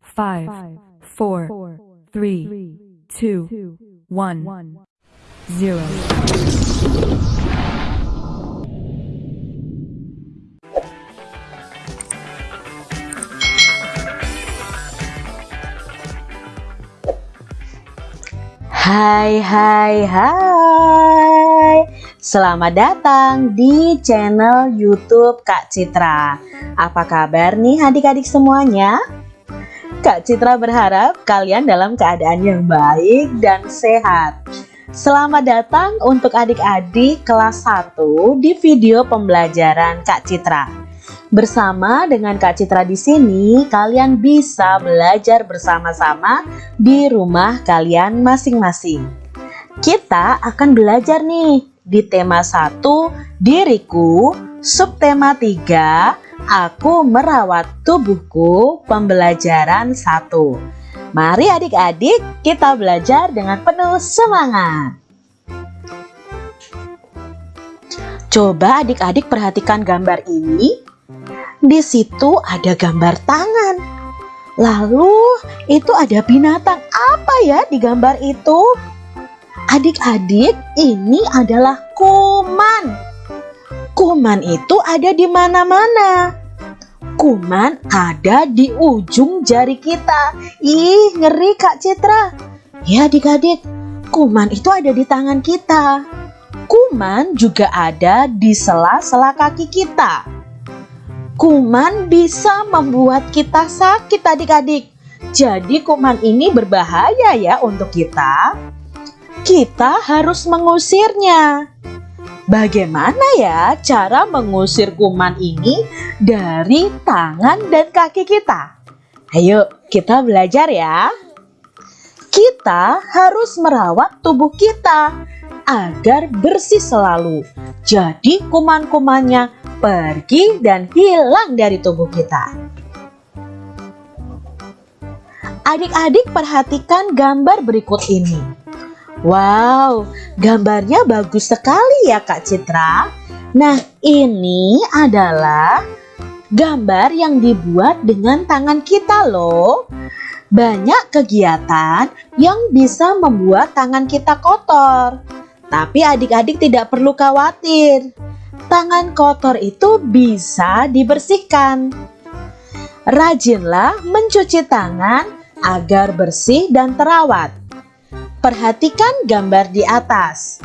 five, four, three, two, one, zero. Hai hai hai Selamat datang di channel youtube Kak Citra Apa kabar nih adik-adik semuanya? Kak Citra berharap kalian dalam keadaan yang baik dan sehat Selamat datang untuk adik-adik kelas 1 di video pembelajaran Kak Citra Bersama dengan Kak Citra di sini, kalian bisa belajar bersama-sama di rumah kalian masing-masing. Kita akan belajar nih di tema 1, diriku, subtema 3, aku merawat tubuhku, pembelajaran 1. Mari adik-adik kita belajar dengan penuh semangat. Coba adik-adik perhatikan gambar ini di situ ada gambar tangan. Lalu itu ada binatang apa ya di gambar itu? Adik-adik, ini adalah kuman. Kuman itu ada di mana-mana. Kuman ada di ujung jari kita. Ih, ngeri Kak Citra. Ya adik-adik, kuman itu ada di tangan kita. Kuman juga ada di sela-sela kaki kita. Kuman bisa membuat kita sakit adik-adik. Jadi kuman ini berbahaya ya untuk kita. Kita harus mengusirnya. Bagaimana ya cara mengusir kuman ini dari tangan dan kaki kita? Ayo kita belajar ya. Kita harus merawat tubuh kita agar bersih selalu. Jadi kuman-kumannya pergi dan hilang dari tubuh kita. Adik-adik perhatikan gambar berikut ini. Wow, gambarnya bagus sekali ya Kak Citra. Nah, ini adalah gambar yang dibuat dengan tangan kita loh. Banyak kegiatan yang bisa membuat tangan kita kotor. Tapi adik-adik tidak perlu khawatir tangan kotor itu bisa dibersihkan. Rajinlah mencuci tangan agar bersih dan terawat. Perhatikan gambar di atas.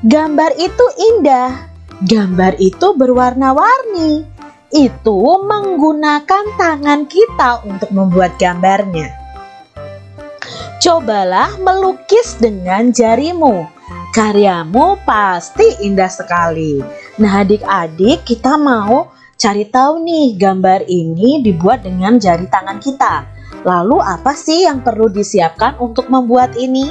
Gambar itu indah. Gambar itu berwarna-warni. Itu menggunakan tangan kita untuk membuat gambarnya. Cobalah melukis dengan jarimu Karyamu pasti indah sekali. Nah adik-adik kita mau cari tahu nih gambar ini dibuat dengan jari tangan kita. Lalu apa sih yang perlu disiapkan untuk membuat ini?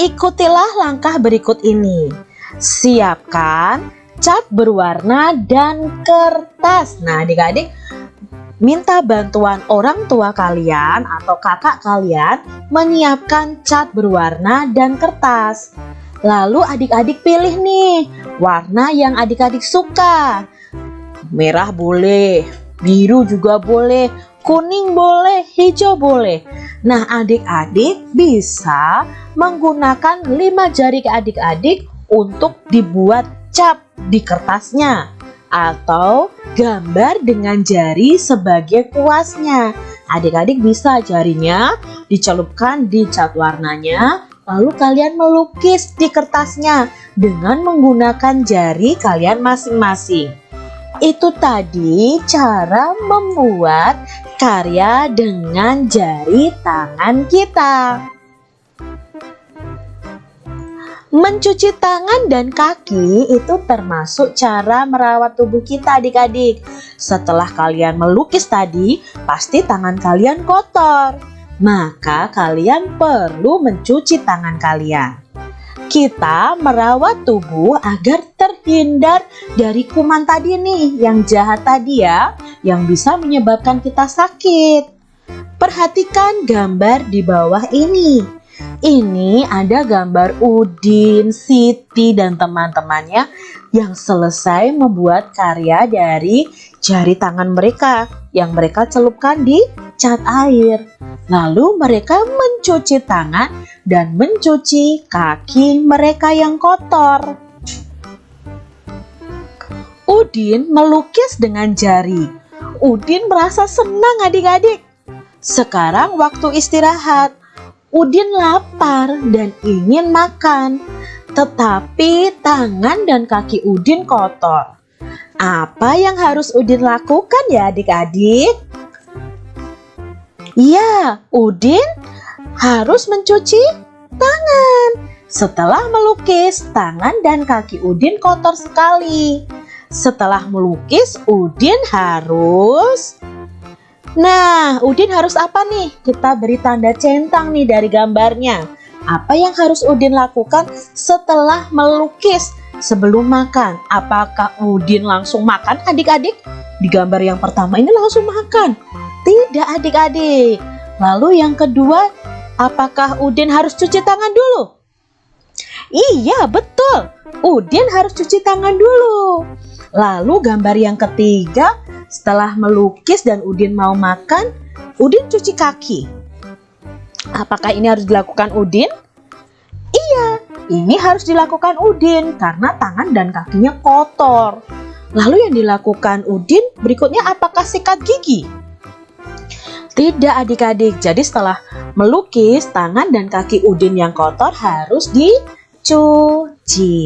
Ikutilah langkah berikut ini. Siapkan cat berwarna dan kertas. Nah adik-adik minta bantuan orang tua kalian atau kakak kalian menyiapkan cat berwarna dan kertas. Lalu adik-adik pilih nih warna yang adik-adik suka. Merah boleh, biru juga boleh, kuning boleh, hijau boleh. Nah adik-adik bisa menggunakan lima jari adik-adik untuk dibuat cap di kertasnya atau gambar dengan jari sebagai kuasnya. Adik-adik bisa jarinya dicelupkan di cat warnanya, lalu kalian melukis di kertasnya dengan menggunakan jari kalian masing-masing. Itu tadi cara membuat karya dengan jari tangan kita. Mencuci tangan dan kaki itu termasuk cara merawat tubuh kita adik-adik. Setelah kalian melukis tadi, pasti tangan kalian kotor. Maka kalian perlu mencuci tangan kalian. Kita merawat tubuh agar terhindar dari kuman tadi nih yang jahat tadi ya, yang bisa menyebabkan kita sakit. Perhatikan gambar di bawah ini. Ini ada gambar Udin, Siti, dan teman-temannya yang selesai membuat karya dari jari tangan mereka yang mereka celupkan di cat air. Lalu mereka mencuci tangan dan mencuci kaki mereka yang kotor. Udin melukis dengan jari. Udin merasa senang adik-adik. Sekarang waktu istirahat. Udin lapar dan ingin makan. Tetapi tangan dan kaki Udin kotor. Apa yang harus Udin lakukan ya adik-adik? Ya, Udin harus mencuci tangan. Setelah melukis, tangan dan kaki Udin kotor sekali. Setelah melukis, Udin harus Nah, Udin harus apa nih? Kita beri tanda centang nih dari gambarnya. Apa yang harus Udin lakukan setelah melukis sebelum makan? Apakah Udin langsung makan adik-adik? Di gambar yang pertama ini langsung makan. Tidak adik-adik. Lalu yang kedua, apakah Udin harus cuci tangan dulu? Iya, betul. Udin harus cuci tangan dulu. Lalu gambar yang ketiga, setelah melukis dan Udin mau makan, Udin cuci kaki. Apakah ini harus dilakukan Udin? Iya, ini harus dilakukan Udin karena tangan dan kakinya kotor. Lalu yang dilakukan Udin berikutnya apakah sikat gigi? Tidak adik-adik, jadi setelah melukis tangan dan kaki Udin yang kotor harus dicuci.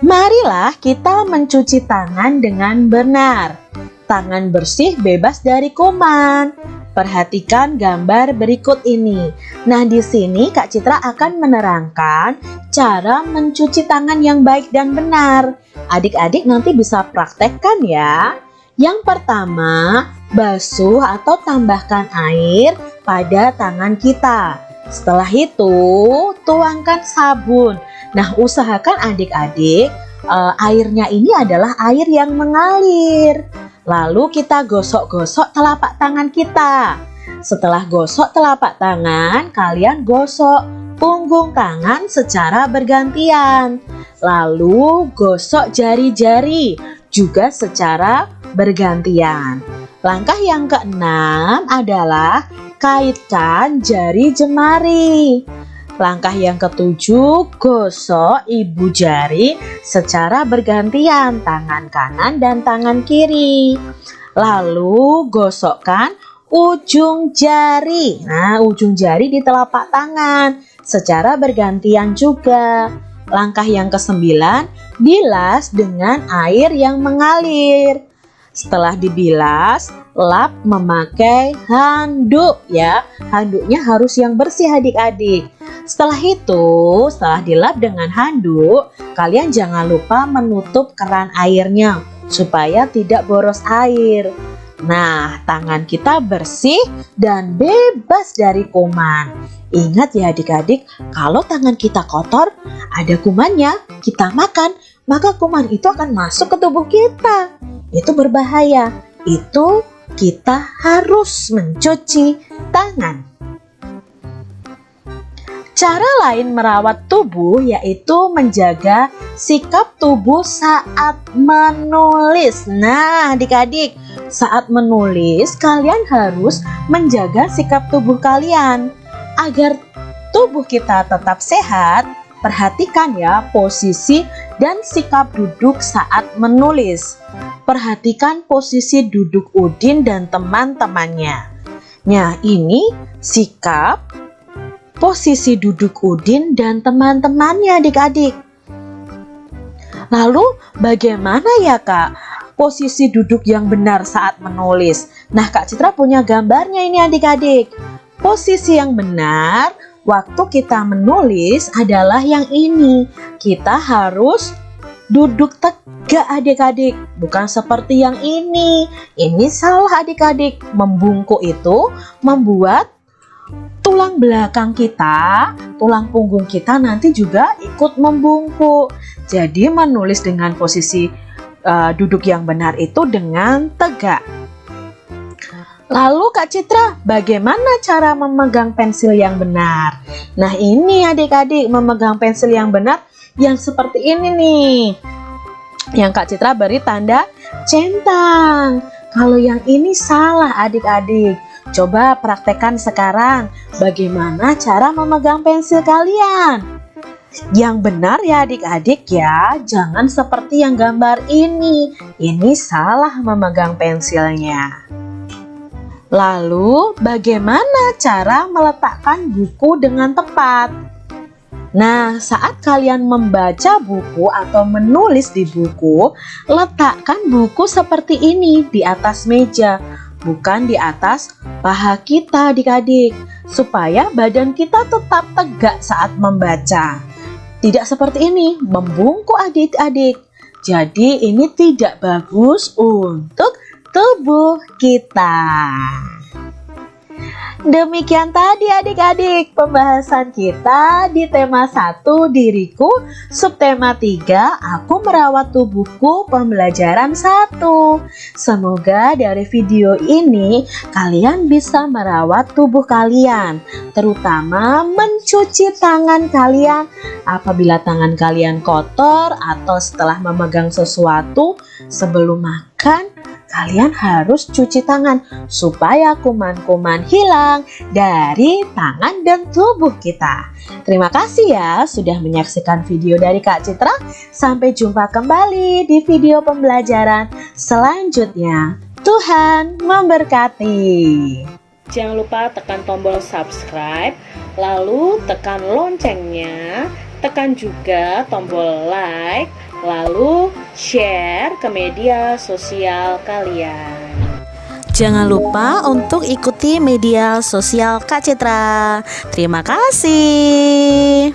Marilah kita mencuci tangan dengan benar. Tangan bersih bebas dari kuman. Perhatikan gambar berikut ini. Nah, di sini Kak Citra akan menerangkan cara mencuci tangan yang baik dan benar. Adik-adik nanti bisa praktekkan ya. Yang pertama, basuh atau tambahkan air pada tangan kita. Setelah itu, tuangkan sabun Nah, usahakan adik-adik uh, airnya ini adalah air yang mengalir. Lalu kita gosok-gosok telapak tangan kita. Setelah gosok telapak tangan, kalian gosok punggung tangan secara bergantian. Lalu gosok jari-jari juga secara bergantian. Langkah yang keenam adalah kaitkan jari jemari. Langkah yang ketujuh, gosok ibu jari secara bergantian tangan kanan dan tangan kiri. Lalu gosokkan ujung jari. Nah, ujung jari di telapak tangan secara bergantian juga. Langkah yang kesembilan, bilas dengan air yang mengalir. Setelah dibilas, lap memakai handuk ya. Handuknya harus yang bersih adik-adik. Setelah itu, setelah dilap dengan handuk, kalian jangan lupa menutup keran airnya supaya tidak boros air. Nah, tangan kita bersih dan bebas dari kuman. Ingat ya adik-adik, kalau tangan kita kotor, ada kumannya, kita makan, maka kuman itu akan masuk ke tubuh kita. Itu berbahaya. Itu kita harus mencuci tangan. Cara lain merawat tubuh yaitu menjaga sikap tubuh saat menulis. Nah, adik-adik, saat menulis kalian harus menjaga sikap tubuh kalian agar tubuh kita tetap sehat. Perhatikan ya posisi dan sikap duduk saat menulis. Perhatikan posisi duduk Udin dan teman-temannya. Nah, ini sikap posisi duduk Udin dan teman-temannya adik-adik. Lalu bagaimana ya kak posisi duduk yang benar saat menulis? Nah kak Citra punya gambarnya ini adik-adik. Posisi yang benar waktu kita menulis adalah yang ini. Kita harus duduk tegak adik-adik bukan seperti yang ini ini salah adik-adik membungkuk itu membuat tulang belakang kita, tulang punggung kita nanti juga ikut membungkuk. Jadi menulis dengan posisi uh, duduk yang benar itu dengan tegak. Lalu Kak Citra, bagaimana cara memegang pensil yang benar? Nah ini adik-adik memegang pensil yang benar yang seperti ini nih. Yang Kak Citra beri tanda centang. Kalau yang ini salah adik-adik. Coba praktekkan sekarang bagaimana cara memegang pensil kalian. Yang benar ya adik-adik ya, jangan seperti yang gambar ini. Ini salah memegang pensilnya. Lalu, bagaimana cara meletakkan buku dengan tepat? Nah, saat kalian membaca buku atau menulis di buku, letakkan buku seperti ini di atas meja, bukan di atas paha kita adik-adik, supaya badan kita tetap tegak saat membaca. Tidak seperti ini, membungkuk adik-adik. Jadi ini tidak bagus untuk tubuh kita. Demikian tadi adik-adik pembahasan kita di tema 1 diriku, subtema 3 aku merawat tubuhku pembelajaran 1. Semoga dari video ini kalian bisa merawat tubuh kalian, terutama mencuci tangan kalian apabila tangan kalian kotor atau setelah memegang sesuatu sebelum makan kalian harus cuci tangan supaya kuman-kuman hilang dari tangan dan tubuh kita. Terima kasih ya sudah menyaksikan video dari Kak Citra. Sampai jumpa kembali di video pembelajaran selanjutnya. Tuhan memberkati. Jangan lupa tekan tombol subscribe, lalu tekan loncengnya, tekan juga tombol like, lalu share ke media sosial kalian. Jangan lupa untuk ikuti media sosial Kak Citra. Terima kasih.